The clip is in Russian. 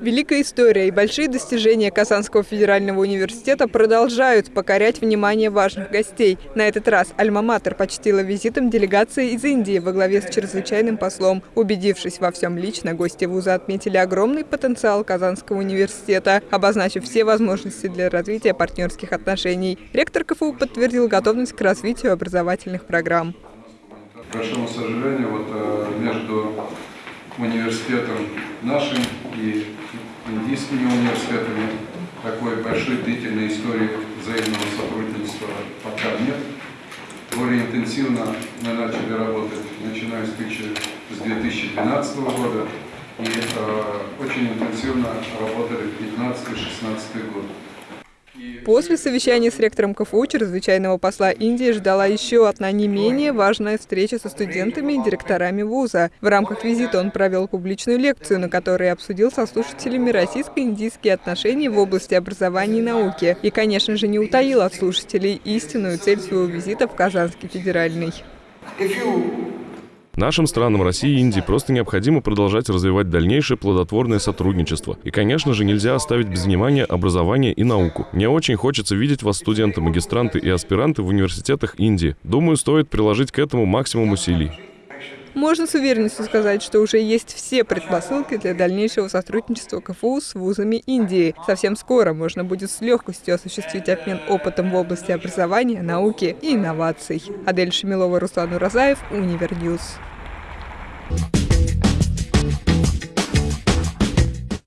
Великая история и большие достижения Казанского федерального университета продолжают покорять внимание важных гостей. На этот раз Альма-Матер почтила визитом делегации из Индии во главе с чрезвычайным послом. Убедившись во всем лично, гости вуза отметили огромный потенциал Казанского университета, обозначив все возможности для развития партнерских отношений. Ректор КФУ подтвердил готовность к развитию образовательных программ. К большому сожалению, вот э, между университетом нашим и индийскими университетами такой большой длительной истории взаимного сотрудничества пока нет. Более интенсивно мы начали работать, начиная с 2012 года, и э, очень интенсивно работали в 2015-2016 год. После совещания с ректором КФУ чрезвычайного посла Индии ждала еще одна не менее важная встреча со студентами и директорами вуза. В рамках визита он провел публичную лекцию, на которой обсудил со слушателями российско-индийские отношения в области образования и науки. И, конечно же, не утаил от слушателей истинную цель своего визита в Казанский федеральный. Нашим странам России и Индии просто необходимо продолжать развивать дальнейшее плодотворное сотрудничество. И, конечно же, нельзя оставить без внимания образование и науку. Мне очень хочется видеть вас, студенты, магистранты и аспиранты в университетах Индии. Думаю, стоит приложить к этому максимум усилий. Можно с уверенностью сказать, что уже есть все предпосылки для дальнейшего сотрудничества КФУ с вузами Индии. Совсем скоро можно будет с легкостью осуществить обмен опытом в области образования, науки и инноваций. Адель Шамилова, Руслан Уразаев, Univer News. Thank you